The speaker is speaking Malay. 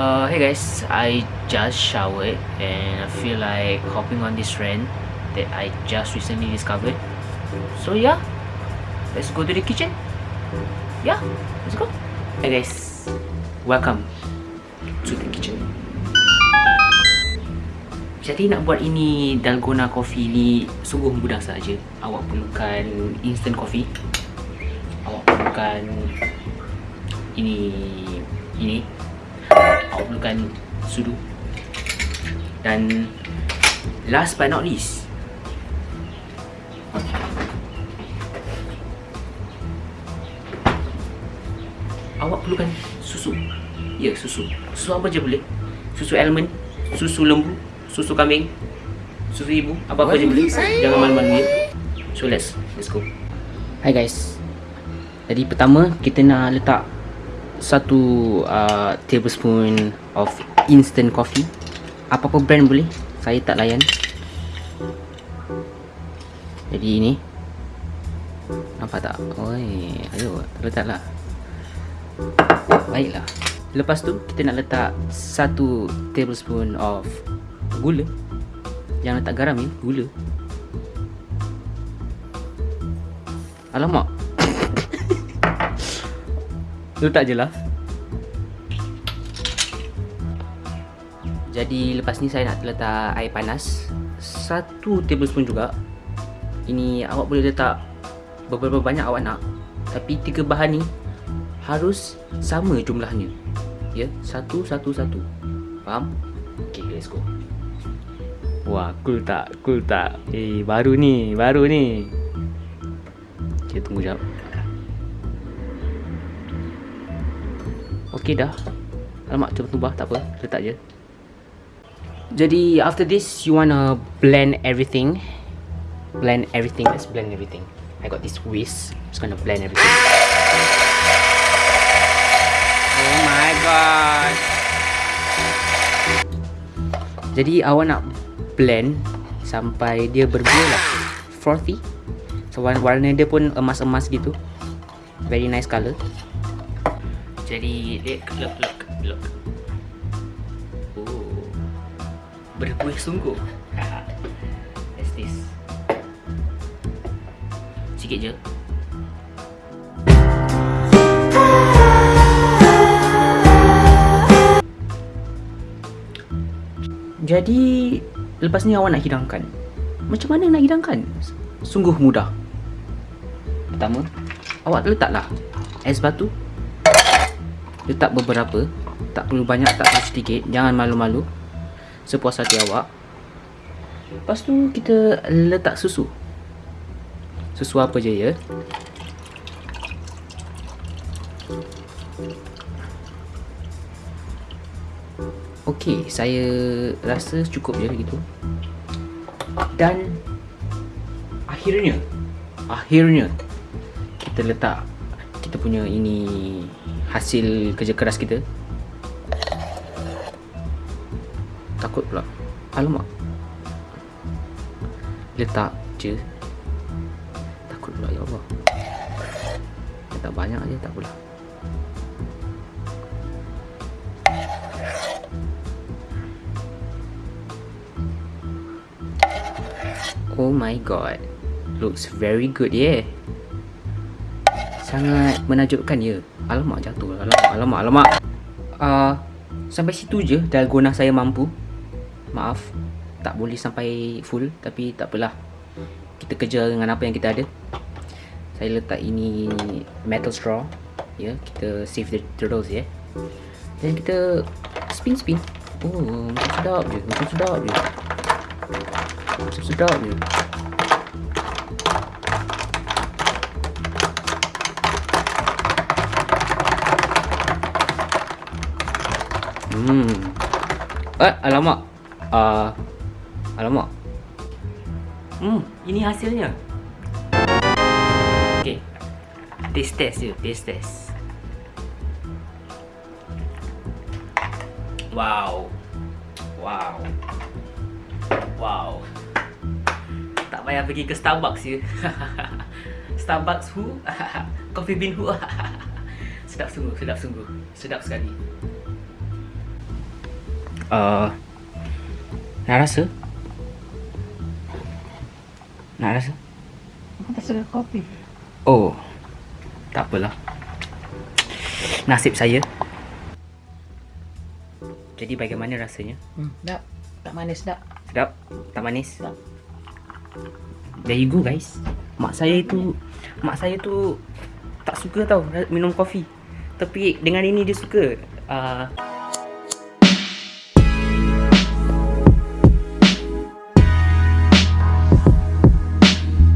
Uh, hey guys, I just showered and I feel like hopping on this rant that I just recently discovered. So yeah, let's go to the kitchen. Yeah, let's go. Hey guys, welcome to the kitchen. Jadi nak buat ini dalgona coffee ni sungguh mudah saja. Awak perlukan instant coffee. Awak perlukan ini ini perlukan sudu. Dan last but not least awak perlukan susu. Ya susu. Susu apa je boleh? Susu almond susu lembu susu kambing susu ibu apa-apa je boleh. Jangan malu-malu ya. So let's let's go. Hi guys. Jadi pertama kita nak letak satu uh, tablespoon of instant coffee. Apa-apa brand boleh? Saya tak layan. Jadi ini. Nampak tak? Oi ayo letaklah. Baiklah. Lepas tu kita nak letak satu tablespoon of gula. Jangan letak garam ya gula. Alamak letak je lah. Jadi lepas ni saya nak letak air panas. Satu tablespoon juga. Ini awak boleh letak beberapa banyak awak nak. Tapi tiga bahan ni harus sama jumlahnya. Ya satu satu satu. Faham? Ok let's go. Wah cool tak? Cool tak? Eh baru ni baru ni. Kita tunggu jap Okey dah. Alamak cepat tubah tak apa. Letak je. Jadi after this you wanna blend everything. Blend everything. Let's blend everything. I got this whisk. Just gonna blend everything. Oh my god. Jadi awak nak blend sampai dia berbuah lah. Frothy. So warna dia pun emas-emas gitu. Very nice color. Jadi look look look look. Oh. Berkuih sungguh. What's this? Sikit je. Jadi lepas ni awak nak hidangkan. Macam mana nak hidangkan? Sungguh mudah. Pertama, awak letaklah es batu letak beberapa tak perlu banyak tak perlu sedikit. Jangan malu-malu. Sepuas hati awak. Lepas tu kita letak susu. Susu apa je ya? Ok saya rasa cukup je gitu. Dan akhirnya akhirnya kita letak kita punya ini hasil kerja keras kita? Takut pula. Alamak. Letak je. Takut pula ya Allah. Letak banyak je tak pula oh my god. Looks very good yeah sangat menajubkan ya. Alamak jatuh. Alamak, alamak, alamak. Uh, sampai situ je dalgona saya mampu. Maaf. Tak boleh sampai full tapi tak apalah. Kita kerja dengan apa yang kita ada. Saya letak ini metal straw. Ya, kita save the turtles ya. Dan kita spin spin. Oh, macam sedap je. Macam sedap je. Macam sedap je. Hmm. Eh, alamak. Ah. Uh, alamak. Hmm, ini hasilnya. Okey. Taste test je, taste test. Wow. Wow. Wow. Tak payah pergi ke Starbucks je. Starbucks who? Coffee bean who? sedap sungguh, sedap sungguh. Sedap sekali. Uh, nak rasa? Nak rasa? Aku tak suka kopi. Oh, tak apalah. Nasib saya. Jadi bagaimana rasanya? Hmm, tak. Tak manis tak. Sedap? Tak manis? Sedap. There you go guys. Mak saya tu mak saya tu tak suka tau minum kopi. Tapi dengan ini dia suka. Uh,